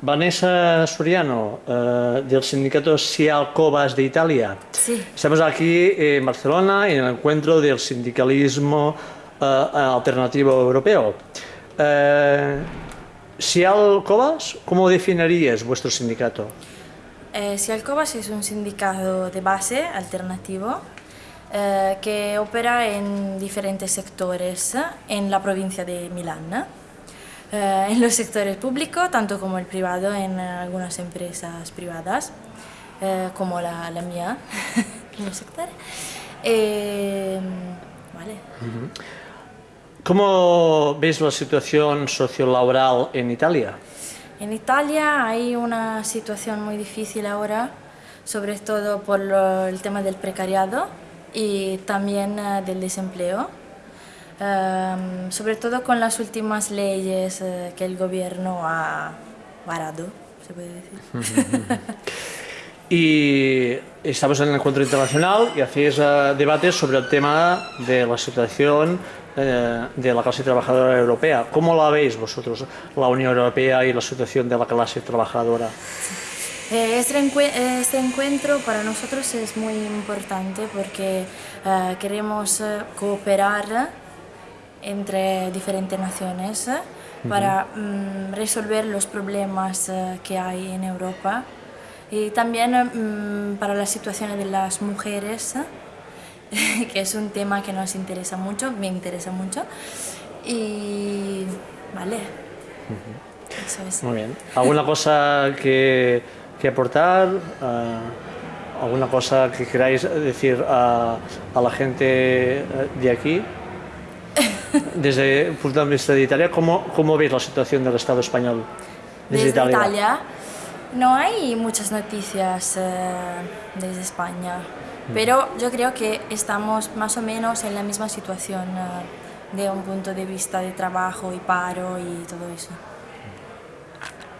Vanessa Soriano, eh, del sindicato Sial Cobas de Italia. Sí. Estamos aquí en Barcelona en el encuentro del sindicalismo eh, alternativo europeo. Eh, Sial Cobas, ¿cómo definirías vuestro sindicato? Eh, Sialcobas es un sindicato de base alternativo eh, que opera en diferentes sectores en la provincia de Milán. Eh, en los sectores públicos, tanto como el privado, en algunas empresas privadas, eh, como la, la mía, en el sector. Eh, vale. ¿Cómo veis la situación sociolaboral en Italia? En Italia hay una situación muy difícil ahora, sobre todo por lo- el tema del precariado y también eh, del desempleo, Ehm, sobre todo con las últimas leyes eh, que el gobierno ha varado, se puede decir. Y estamos en el encuentro internacional y hacéis eh, debates sobre el tema de la situación eh, de la clase trabajadora europea. ¿Cómo la veis vosotros, la Unión Europea y la situación de la clase trabajadora? Este, este encuentro para nosotros es muy importante porque queremos cooperar entre diferentes naciones eh, para mm, resolver los problemas eh, que hay en Europa y también eh, mm, para la situación de las mujeres, que es un tema que nos interesa mucho, me interesa mucho. Y vale, eso es. Muy bien. ¿Alguna cosa que, que aportar? Eh, ¿Alguna cosa que queráis decir a, a la gente de aquí? Desde el punto de vista de Italia, ¿cómo, cómo veis la situación del Estado español? Desde Italia. no hay muchas noticias eh, desde España, pero yo creo que estamos más o menos en la misma situación eh, de un punto de vista de trabajo y paro y todo eso.